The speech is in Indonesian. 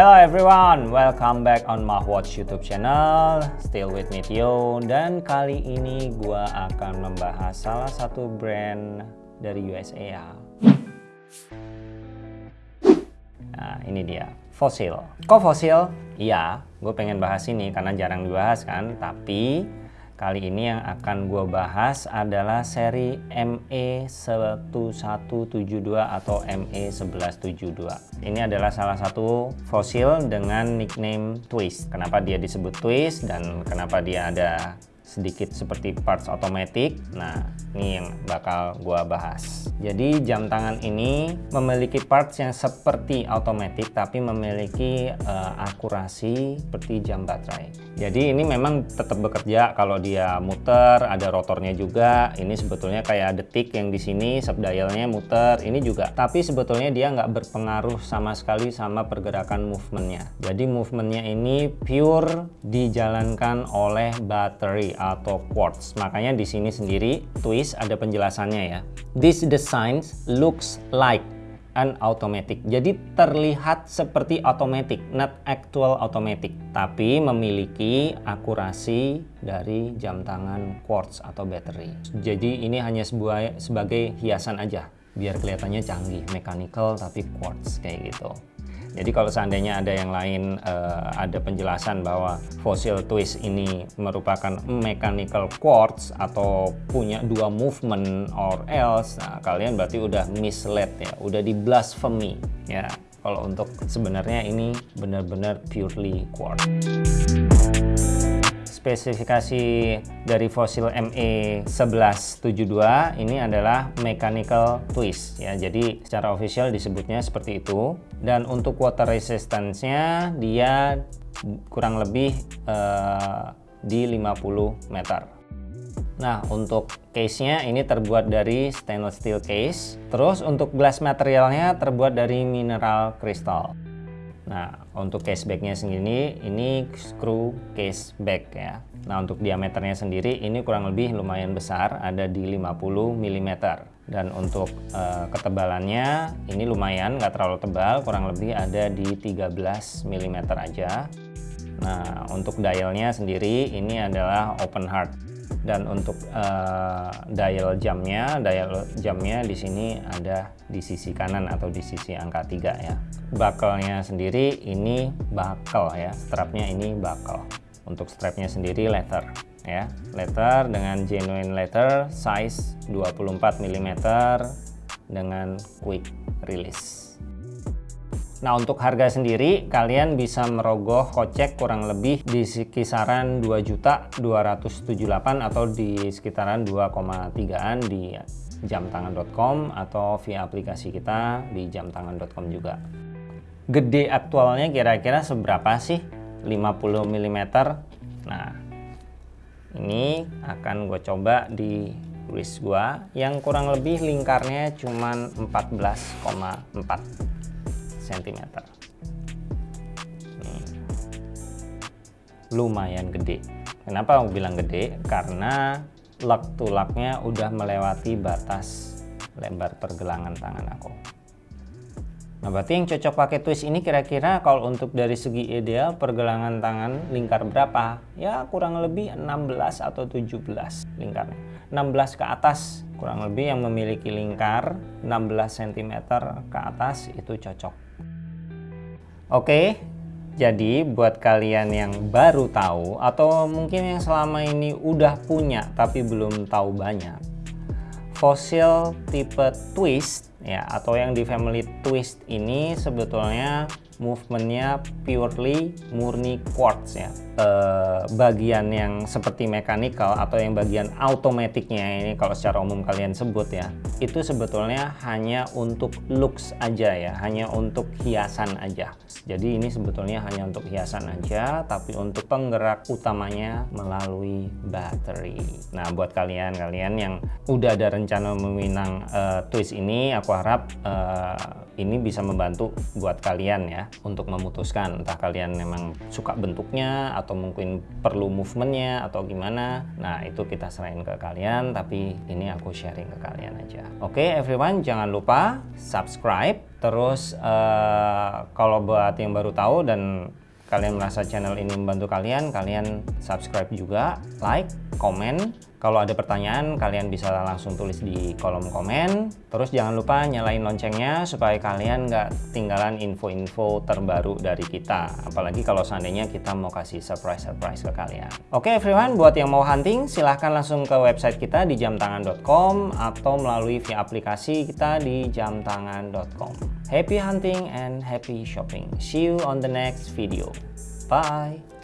Hello everyone, welcome back on Mahwatch YouTube channel. Still with me Tio dan kali ini gua akan membahas salah satu brand dari USA ya. Nah, ini dia, Fossil. Kok Fossil? Iya, gue pengen bahas ini karena jarang dibahas kan, tapi Kali ini yang akan gue bahas adalah seri ME1172 atau ME1172. Ini adalah salah satu fosil dengan nickname Twist. Kenapa dia disebut Twist dan kenapa dia ada sedikit seperti parts otomatis. Nah, ini yang bakal gua bahas. Jadi jam tangan ini memiliki parts yang seperti otomatis tapi memiliki uh, akurasi seperti jam baterai. Jadi ini memang tetap bekerja kalau dia muter, ada rotornya juga. Ini sebetulnya kayak detik yang di sini sub dialnya muter. Ini juga, tapi sebetulnya dia nggak berpengaruh sama sekali sama pergerakan movementnya. Jadi movementnya ini pure dijalankan oleh baterai atau quartz. Makanya di sini sendiri twist ada penjelasannya ya. This design looks like an automatic. Jadi terlihat seperti automatic, not actual automatic, tapi memiliki akurasi dari jam tangan quartz atau battery. Jadi ini hanya sebuah sebagai hiasan aja biar kelihatannya canggih, mechanical tapi quartz kayak gitu. Jadi kalau seandainya ada yang lain uh, ada penjelasan bahwa fossil twist ini merupakan mechanical quartz atau punya dua movement or else, nah kalian berarti udah misled ya, udah di blasphemy ya. Kalau untuk sebenarnya ini benar-benar purely quartz spesifikasi dari fosil ME1172 ini adalah mechanical twist ya. Jadi secara official disebutnya seperti itu. Dan untuk water resistance-nya dia kurang lebih uh, di 50 meter. Nah, untuk case-nya ini terbuat dari stainless steel case. Terus untuk glass materialnya terbuat dari mineral kristal. Nah, untuk case backnya sendiri ini screw case back ya. Nah, untuk diameternya sendiri ini kurang lebih lumayan besar, ada di 50 mm. Dan untuk uh, ketebalannya ini lumayan, nggak terlalu tebal, kurang lebih ada di 13 mm aja. Nah, untuk dialnya sendiri ini adalah open heart dan untuk uh, dial jamnya dial jamnya di sini ada di sisi kanan atau di sisi angka 3 ya. Bakalnya sendiri ini bakal ya strapnya ini bakal untuk strapnya sendiri leather ya. Leather dengan genuine leather size 24 mm dengan quick release Nah untuk harga sendiri kalian bisa merogoh kocek kurang lebih di kisaran 2.278 atau di sekitaran 2,3an di jamtangan.com atau via aplikasi kita di jamtangan.com juga. Gede aktualnya kira-kira seberapa sih? 50 mm. Nah ini akan gue coba di wrist gua yang kurang lebih lingkarnya cuman 14,4 cm nih lumayan gede. Kenapa aku bilang gede? Karena lug to lugnya udah melewati batas lebar pergelangan tangan aku Nah berarti yang cocok pakai twist ini kira-kira kalau untuk dari segi ideal pergelangan tangan lingkar berapa? Ya kurang lebih 16 atau 17 lingkarnya. 16 ke atas kurang lebih yang memiliki lingkar 16 cm ke atas itu cocok. Oke, jadi buat kalian yang baru tahu atau mungkin yang selama ini udah punya tapi belum tahu banyak, fosil tipe twist ya atau yang di family twist ini sebetulnya movementnya purely murni quartz ya. E, bagian yang seperti mechanical atau yang bagian automaticnya ini kalau secara umum kalian sebut ya itu sebetulnya hanya untuk looks aja ya hanya untuk hiasan aja. Jadi ini sebetulnya hanya untuk hiasan aja tapi untuk penggerak utamanya melalui baterai. Nah buat kalian-kalian yang udah ada rencana meminang uh, twist ini aku harap uh, ini bisa membantu buat kalian ya untuk memutuskan entah kalian memang suka bentuknya atau mungkin perlu movementnya atau gimana nah itu kita serahin ke kalian tapi ini aku sharing ke kalian aja oke okay, everyone jangan lupa subscribe terus uh, kalau buat yang baru tahu dan kalian merasa channel ini membantu kalian, kalian subscribe juga, like, komen. Kalau ada pertanyaan, kalian bisa langsung tulis di kolom komen. Terus jangan lupa nyalain loncengnya supaya kalian nggak tinggalan info-info terbaru dari kita. Apalagi kalau seandainya kita mau kasih surprise-surprise ke kalian. Oke everyone, buat yang mau hunting, silahkan langsung ke website kita di jamtangan.com atau melalui via aplikasi kita di jamtangan.com. Happy hunting and happy shopping. See you on the next video. Bye.